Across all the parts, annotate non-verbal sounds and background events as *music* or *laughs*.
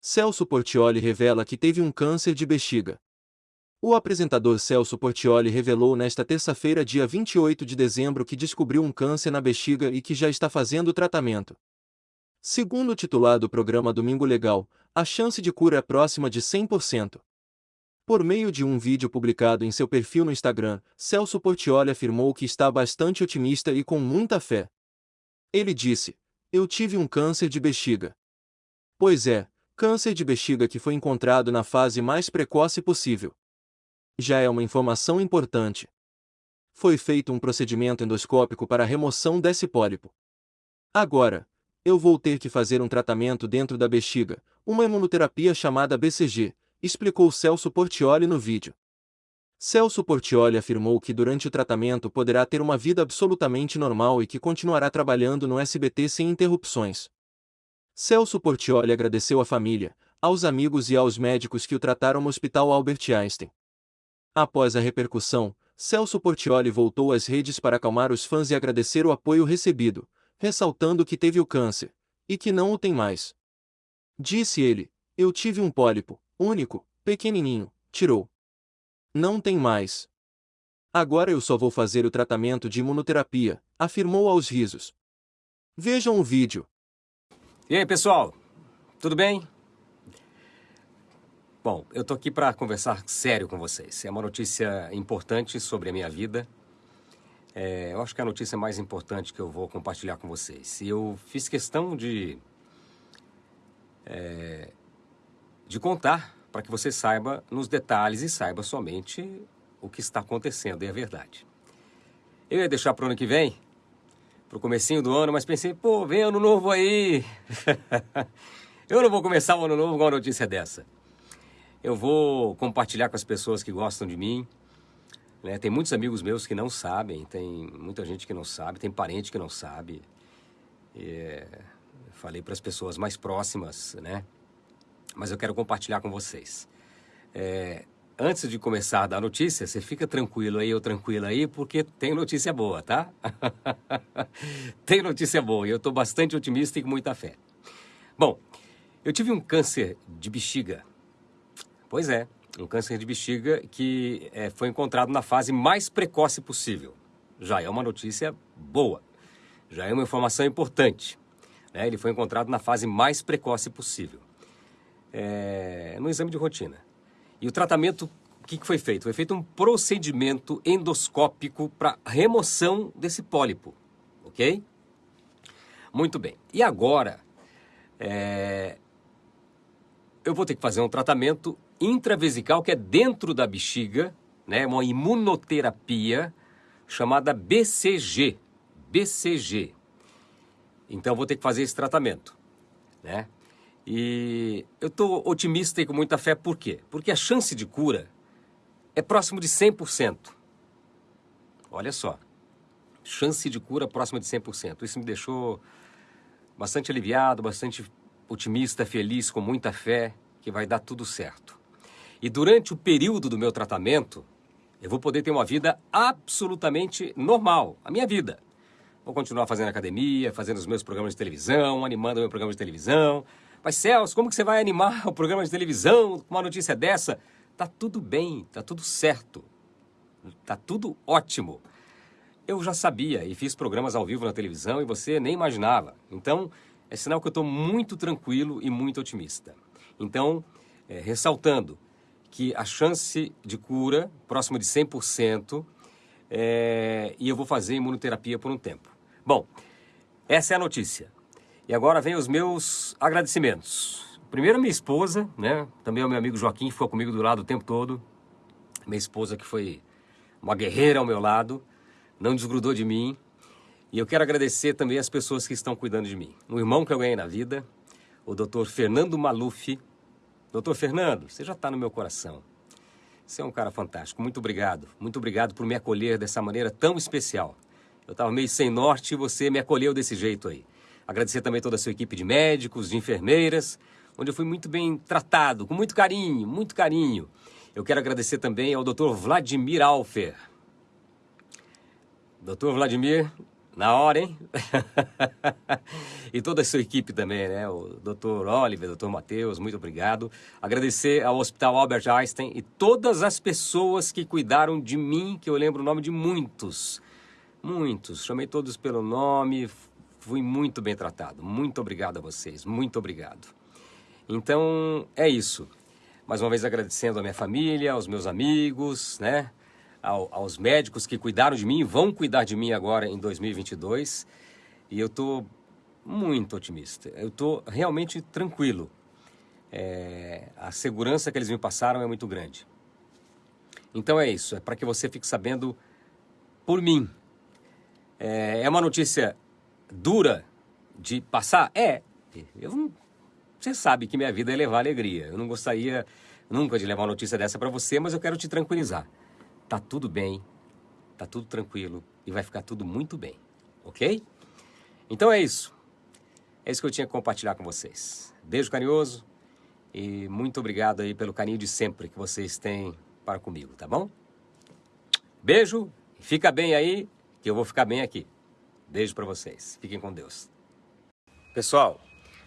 Celso Portioli revela que teve um câncer de bexiga. O apresentador Celso Portioli revelou nesta terça-feira, dia 28 de dezembro, que descobriu um câncer na bexiga e que já está fazendo tratamento. Segundo o titular do programa Domingo Legal, a chance de cura é próxima de 100%. Por meio de um vídeo publicado em seu perfil no Instagram, Celso Portioli afirmou que está bastante otimista e com muita fé. Ele disse: Eu tive um câncer de bexiga. Pois é, Câncer de bexiga que foi encontrado na fase mais precoce possível. Já é uma informação importante. Foi feito um procedimento endoscópico para a remoção desse pólipo. Agora, eu vou ter que fazer um tratamento dentro da bexiga, uma imunoterapia chamada BCG, explicou Celso Portioli no vídeo. Celso Portioli afirmou que durante o tratamento poderá ter uma vida absolutamente normal e que continuará trabalhando no SBT sem interrupções. Celso Portioli agradeceu à família, aos amigos e aos médicos que o trataram no Hospital Albert Einstein. Após a repercussão, Celso Portioli voltou às redes para acalmar os fãs e agradecer o apoio recebido, ressaltando que teve o câncer, e que não o tem mais. Disse ele, eu tive um pólipo, único, pequenininho, tirou. Não tem mais. Agora eu só vou fazer o tratamento de imunoterapia, afirmou aos risos. Vejam o vídeo. E aí, pessoal? Tudo bem? Bom, eu tô aqui para conversar sério com vocês. É uma notícia importante sobre a minha vida. É, eu acho que é a notícia mais importante que eu vou compartilhar com vocês. E eu fiz questão de é, de contar para que você saiba nos detalhes e saiba somente o que está acontecendo e a verdade. Eu ia deixar para o ano que vem pro comecinho do ano, mas pensei, pô, vem ano novo aí. *laughs* eu não vou começar o ano novo com uma notícia dessa. Eu vou compartilhar com as pessoas que gostam de mim. Né? Tem muitos amigos meus que não sabem, tem muita gente que não sabe, tem parente que não sabe. É, falei para as pessoas mais próximas, né? Mas eu quero compartilhar com vocês. É, antes de começar a dar notícia, você fica tranquilo aí ou tranquila aí, porque tem notícia boa, tá? *laughs* tem notícia boa e eu estou bastante otimista e com muita fé. Bom, eu tive um câncer de bexiga. Pois é, um câncer de bexiga que é, foi encontrado na fase mais precoce possível. Já é uma notícia boa, já é uma informação importante. Né? Ele foi encontrado na fase mais precoce possível. É, no exame de rotina. E o tratamento, o que, que foi feito? Foi feito um procedimento endoscópico para remoção desse pólipo, ok? Muito bem. E agora, é... eu vou ter que fazer um tratamento intravesical que é dentro da bexiga, né? Uma imunoterapia chamada BCG. BCG. Então, eu vou ter que fazer esse tratamento, né? E eu estou otimista e com muita fé, por quê? Porque a chance de cura é próximo de 100%. Olha só, chance de cura próxima de 100%. Isso me deixou bastante aliviado, bastante otimista, feliz, com muita fé que vai dar tudo certo. E durante o período do meu tratamento, eu vou poder ter uma vida absolutamente normal, a minha vida. Vou continuar fazendo academia, fazendo os meus programas de televisão, animando meu programa de televisão, mas Celso, como que você vai animar *laughs* o programa de televisão com uma notícia dessa? Tá tudo bem, tá tudo certo. Tá tudo ótimo. Eu já sabia e fiz programas ao vivo na televisão e você nem imaginava. Então, é sinal que eu estou muito tranquilo e muito otimista. Então, é, ressaltando que a chance de cura, próximo de 100%, é, e eu vou fazer imunoterapia por um tempo. Bom, essa é a notícia. E agora vem os meus agradecimentos. Primeiro minha esposa, né? Também o meu amigo Joaquim, que ficou comigo do lado o tempo todo. Minha esposa que foi uma guerreira ao meu lado, não desgrudou de mim. E eu quero agradecer também as pessoas que estão cuidando de mim. Um irmão que eu ganhei na vida, o doutor Fernando Maluf. Doutor Fernando, você já está no meu coração. Você é um cara fantástico. Muito obrigado. Muito obrigado por me acolher dessa maneira tão especial. Eu estava meio sem norte e você me acolheu desse jeito aí. Agradecer também toda a sua equipe de médicos, de enfermeiras, onde eu fui muito bem tratado, com muito carinho, muito carinho. Eu quero agradecer também ao Dr. Vladimir Alfer. Doutor Vladimir, na hora, hein? *laughs* e toda a sua equipe também, né? O doutor Oliver, doutor Matheus, muito obrigado. Agradecer ao Hospital Albert Einstein e todas as pessoas que cuidaram de mim, que eu lembro o nome de muitos. Muitos. Chamei todos pelo nome, fui muito bem tratado. Muito obrigado a vocês, muito obrigado. Então, é isso. Mais uma vez agradecendo a minha família, aos meus amigos, né? ao, aos médicos que cuidaram de mim, vão cuidar de mim agora em 2022. E eu estou muito otimista. Eu estou realmente tranquilo. É, a segurança que eles me passaram é muito grande. Então é isso, é para que você fique sabendo por mim. É, é uma notícia dura de passar? É. Eu você sabe que minha vida é levar alegria. Eu não gostaria nunca de levar uma notícia dessa para você, mas eu quero te tranquilizar tá tudo bem, tá tudo tranquilo e vai ficar tudo muito bem, ok? Então é isso. É isso que eu tinha que compartilhar com vocês. Beijo carinhoso e muito obrigado aí pelo carinho de sempre que vocês têm para comigo, tá bom? Beijo, fica bem aí, que eu vou ficar bem aqui. Beijo para vocês. Fiquem com Deus. Pessoal,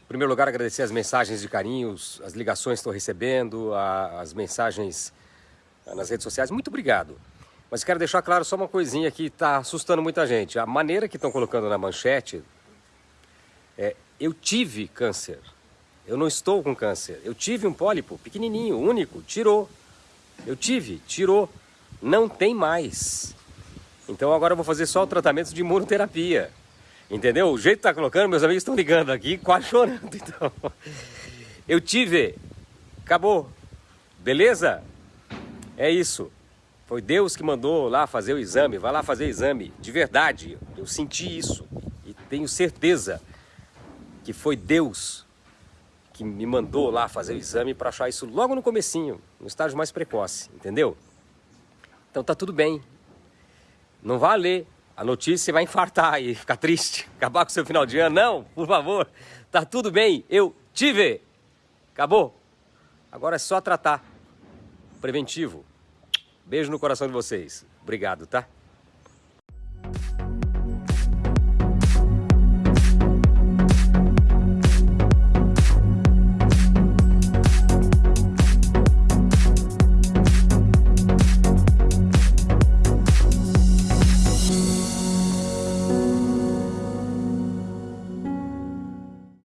em primeiro lugar agradecer as mensagens de carinhos, as ligações que estou recebendo, as mensagens nas redes sociais. Muito obrigado. Mas quero deixar claro só uma coisinha que está assustando muita gente. A maneira que estão colocando na manchete é: eu tive câncer. Eu não estou com câncer. Eu tive um pólipo pequenininho, único, tirou. Eu tive, tirou. Não tem mais. Então agora eu vou fazer só o tratamento de imunoterapia. Entendeu? O jeito que está colocando, meus amigos estão ligando aqui, quase chorando. Então, eu tive, acabou. Beleza? É isso. Foi Deus que mandou lá fazer o exame. Vai lá fazer o exame. De verdade, eu senti isso. E tenho certeza que foi Deus que me mandou lá fazer o exame para achar isso logo no comecinho, no estágio mais precoce, entendeu? Então tá tudo bem. Não vá ler a notícia e vai infartar e ficar triste, *laughs* acabar com o seu final de ano. Não, por favor. Tá tudo bem. Eu tive. Acabou. Agora é só tratar. Preventivo. Beijo no coração de vocês. Obrigado, tá?